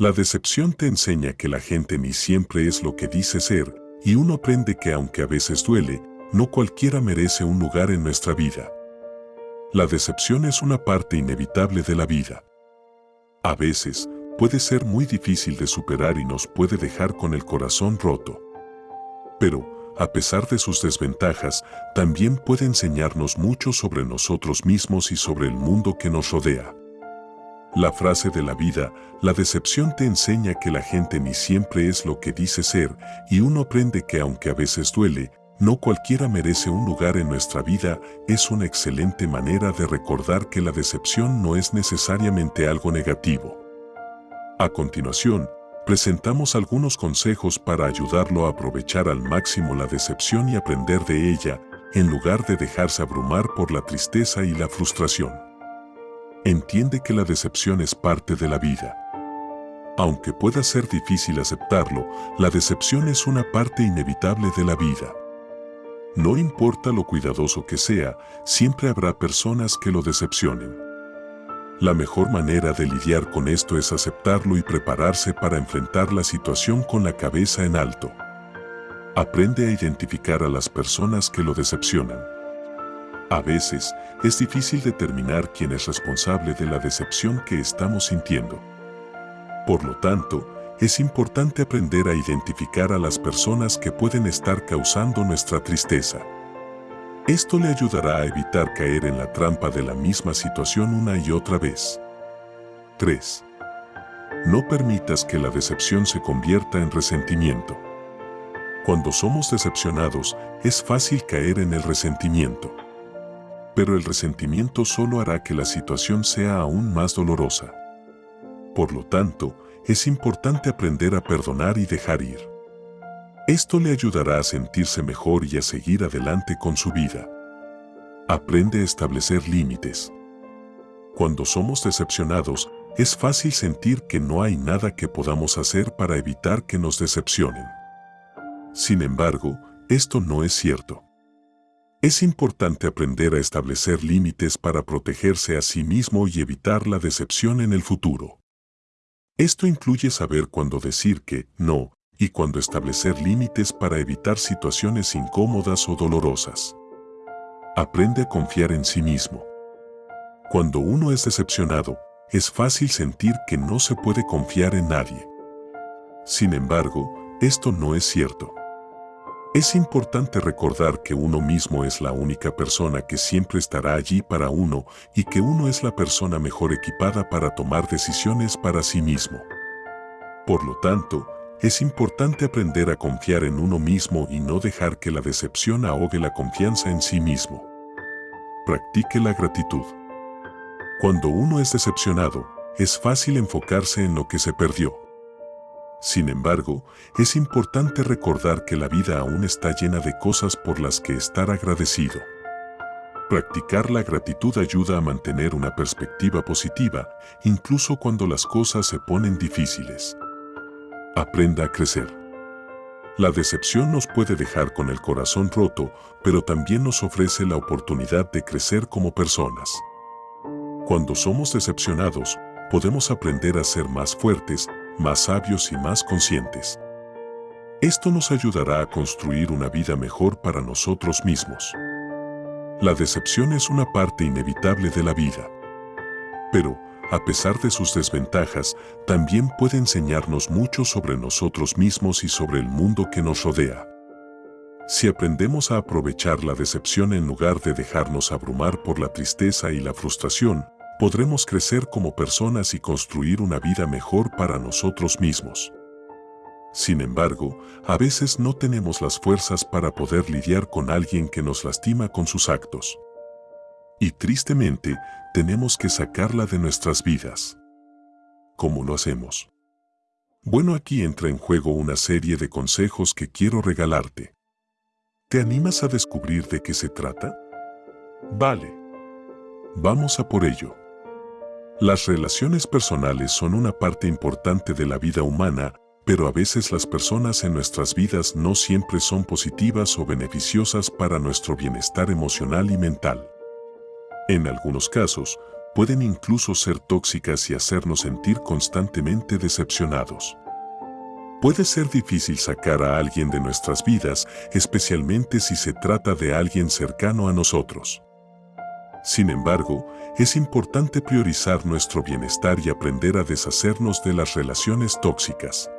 La decepción te enseña que la gente ni siempre es lo que dice ser, y uno aprende que aunque a veces duele, no cualquiera merece un lugar en nuestra vida. La decepción es una parte inevitable de la vida. A veces, puede ser muy difícil de superar y nos puede dejar con el corazón roto. Pero, a pesar de sus desventajas, también puede enseñarnos mucho sobre nosotros mismos y sobre el mundo que nos rodea. La frase de la vida, la decepción te enseña que la gente ni siempre es lo que dice ser y uno aprende que aunque a veces duele, no cualquiera merece un lugar en nuestra vida, es una excelente manera de recordar que la decepción no es necesariamente algo negativo. A continuación, presentamos algunos consejos para ayudarlo a aprovechar al máximo la decepción y aprender de ella, en lugar de dejarse abrumar por la tristeza y la frustración. Entiende que la decepción es parte de la vida. Aunque pueda ser difícil aceptarlo, la decepción es una parte inevitable de la vida. No importa lo cuidadoso que sea, siempre habrá personas que lo decepcionen. La mejor manera de lidiar con esto es aceptarlo y prepararse para enfrentar la situación con la cabeza en alto. Aprende a identificar a las personas que lo decepcionan. A veces, es difícil determinar quién es responsable de la decepción que estamos sintiendo. Por lo tanto, es importante aprender a identificar a las personas que pueden estar causando nuestra tristeza. Esto le ayudará a evitar caer en la trampa de la misma situación una y otra vez. 3. No permitas que la decepción se convierta en resentimiento. Cuando somos decepcionados, es fácil caer en el resentimiento pero el resentimiento solo hará que la situación sea aún más dolorosa. Por lo tanto, es importante aprender a perdonar y dejar ir. Esto le ayudará a sentirse mejor y a seguir adelante con su vida. Aprende a establecer límites. Cuando somos decepcionados, es fácil sentir que no hay nada que podamos hacer para evitar que nos decepcionen. Sin embargo, esto no es cierto. Es importante aprender a establecer límites para protegerse a sí mismo y evitar la decepción en el futuro. Esto incluye saber cuándo decir que no y cuándo establecer límites para evitar situaciones incómodas o dolorosas. Aprende a confiar en sí mismo. Cuando uno es decepcionado, es fácil sentir que no se puede confiar en nadie. Sin embargo, esto no es cierto. Es importante recordar que uno mismo es la única persona que siempre estará allí para uno y que uno es la persona mejor equipada para tomar decisiones para sí mismo. Por lo tanto, es importante aprender a confiar en uno mismo y no dejar que la decepción ahogue la confianza en sí mismo. Practique la gratitud. Cuando uno es decepcionado, es fácil enfocarse en lo que se perdió. Sin embargo, es importante recordar que la vida aún está llena de cosas por las que estar agradecido. Practicar la gratitud ayuda a mantener una perspectiva positiva, incluso cuando las cosas se ponen difíciles. Aprenda a crecer. La decepción nos puede dejar con el corazón roto, pero también nos ofrece la oportunidad de crecer como personas. Cuando somos decepcionados, podemos aprender a ser más fuertes, más sabios y más conscientes. Esto nos ayudará a construir una vida mejor para nosotros mismos. La decepción es una parte inevitable de la vida. Pero, a pesar de sus desventajas, también puede enseñarnos mucho sobre nosotros mismos y sobre el mundo que nos rodea. Si aprendemos a aprovechar la decepción en lugar de dejarnos abrumar por la tristeza y la frustración, podremos crecer como personas y construir una vida mejor para nosotros mismos. Sin embargo, a veces no tenemos las fuerzas para poder lidiar con alguien que nos lastima con sus actos. Y tristemente, tenemos que sacarla de nuestras vidas. ¿Cómo lo hacemos? Bueno, aquí entra en juego una serie de consejos que quiero regalarte. ¿Te animas a descubrir de qué se trata? Vale. Vamos a por ello. Las relaciones personales son una parte importante de la vida humana, pero a veces las personas en nuestras vidas no siempre son positivas o beneficiosas para nuestro bienestar emocional y mental. En algunos casos, pueden incluso ser tóxicas y hacernos sentir constantemente decepcionados. Puede ser difícil sacar a alguien de nuestras vidas, especialmente si se trata de alguien cercano a nosotros. Sin embargo, es importante priorizar nuestro bienestar y aprender a deshacernos de las relaciones tóxicas.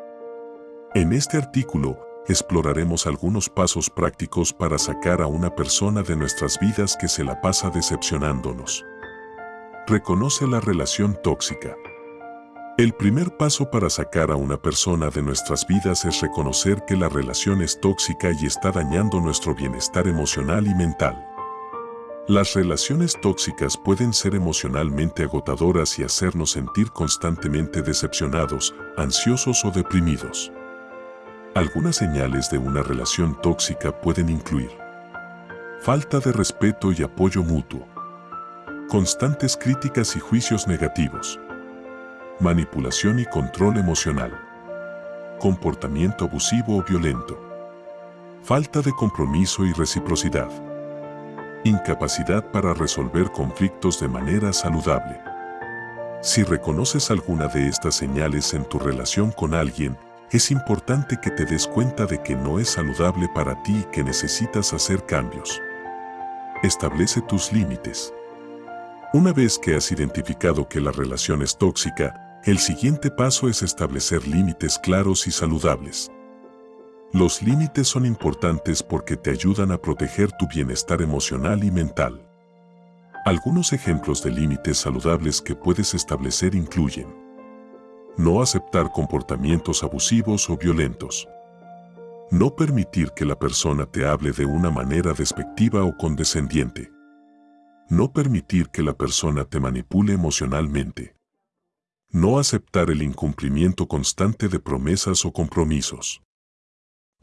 En este artículo, exploraremos algunos pasos prácticos para sacar a una persona de nuestras vidas que se la pasa decepcionándonos. Reconoce la relación tóxica. El primer paso para sacar a una persona de nuestras vidas es reconocer que la relación es tóxica y está dañando nuestro bienestar emocional y mental. Las relaciones tóxicas pueden ser emocionalmente agotadoras y hacernos sentir constantemente decepcionados, ansiosos o deprimidos. Algunas señales de una relación tóxica pueden incluir falta de respeto y apoyo mutuo, constantes críticas y juicios negativos, manipulación y control emocional, comportamiento abusivo o violento, falta de compromiso y reciprocidad, incapacidad para resolver conflictos de manera saludable. Si reconoces alguna de estas señales en tu relación con alguien, es importante que te des cuenta de que no es saludable para ti y que necesitas hacer cambios. Establece tus límites. Una vez que has identificado que la relación es tóxica, el siguiente paso es establecer límites claros y saludables. Los límites son importantes porque te ayudan a proteger tu bienestar emocional y mental. Algunos ejemplos de límites saludables que puedes establecer incluyen no aceptar comportamientos abusivos o violentos, no permitir que la persona te hable de una manera despectiva o condescendiente, no permitir que la persona te manipule emocionalmente, no aceptar el incumplimiento constante de promesas o compromisos.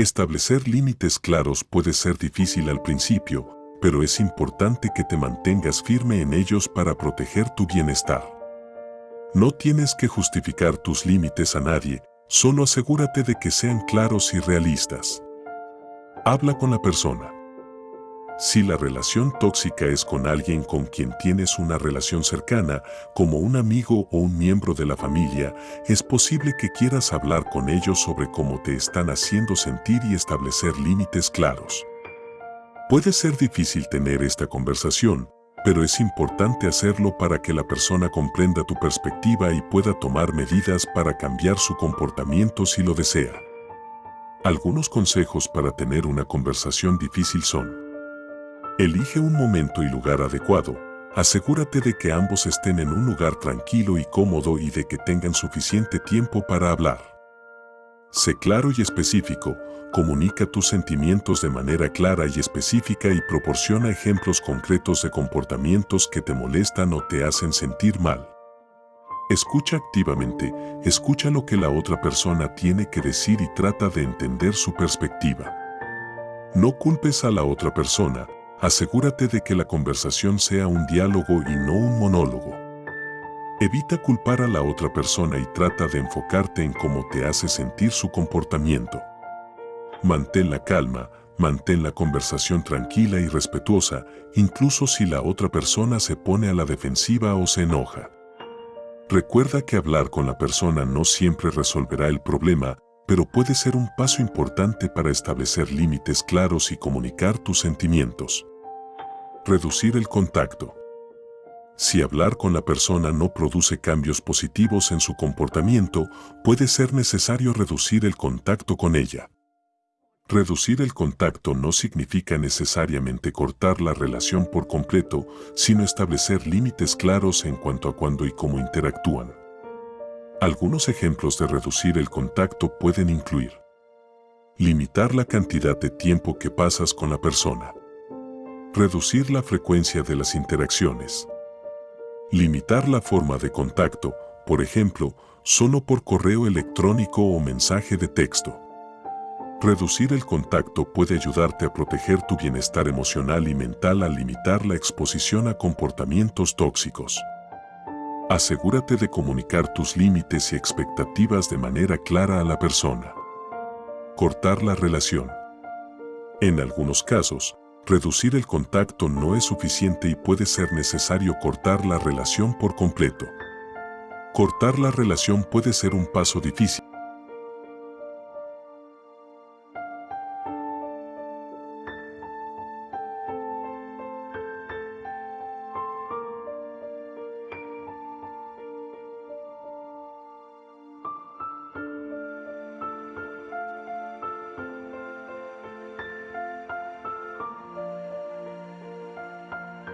Establecer límites claros puede ser difícil al principio, pero es importante que te mantengas firme en ellos para proteger tu bienestar. No tienes que justificar tus límites a nadie, solo asegúrate de que sean claros y realistas. Habla con la persona. Si la relación tóxica es con alguien con quien tienes una relación cercana, como un amigo o un miembro de la familia, es posible que quieras hablar con ellos sobre cómo te están haciendo sentir y establecer límites claros. Puede ser difícil tener esta conversación, pero es importante hacerlo para que la persona comprenda tu perspectiva y pueda tomar medidas para cambiar su comportamiento si lo desea. Algunos consejos para tener una conversación difícil son Elige un momento y lugar adecuado. Asegúrate de que ambos estén en un lugar tranquilo y cómodo y de que tengan suficiente tiempo para hablar. Sé claro y específico, comunica tus sentimientos de manera clara y específica y proporciona ejemplos concretos de comportamientos que te molestan o te hacen sentir mal. Escucha activamente, escucha lo que la otra persona tiene que decir y trata de entender su perspectiva. No culpes a la otra persona, asegúrate de que la conversación sea un diálogo y no un monólogo. Evita culpar a la otra persona y trata de enfocarte en cómo te hace sentir su comportamiento. Mantén la calma, mantén la conversación tranquila y respetuosa, incluso si la otra persona se pone a la defensiva o se enoja. Recuerda que hablar con la persona no siempre resolverá el problema, pero puede ser un paso importante para establecer límites claros y comunicar tus sentimientos. Reducir el contacto. Si hablar con la persona no produce cambios positivos en su comportamiento, puede ser necesario reducir el contacto con ella. Reducir el contacto no significa necesariamente cortar la relación por completo, sino establecer límites claros en cuanto a cuándo y cómo interactúan. Algunos ejemplos de reducir el contacto pueden incluir limitar la cantidad de tiempo que pasas con la persona, reducir la frecuencia de las interacciones, limitar la forma de contacto, por ejemplo, solo por correo electrónico o mensaje de texto. Reducir el contacto puede ayudarte a proteger tu bienestar emocional y mental al limitar la exposición a comportamientos tóxicos. Asegúrate de comunicar tus límites y expectativas de manera clara a la persona. Cortar la relación. En algunos casos, reducir el contacto no es suficiente y puede ser necesario cortar la relación por completo. Cortar la relación puede ser un paso difícil,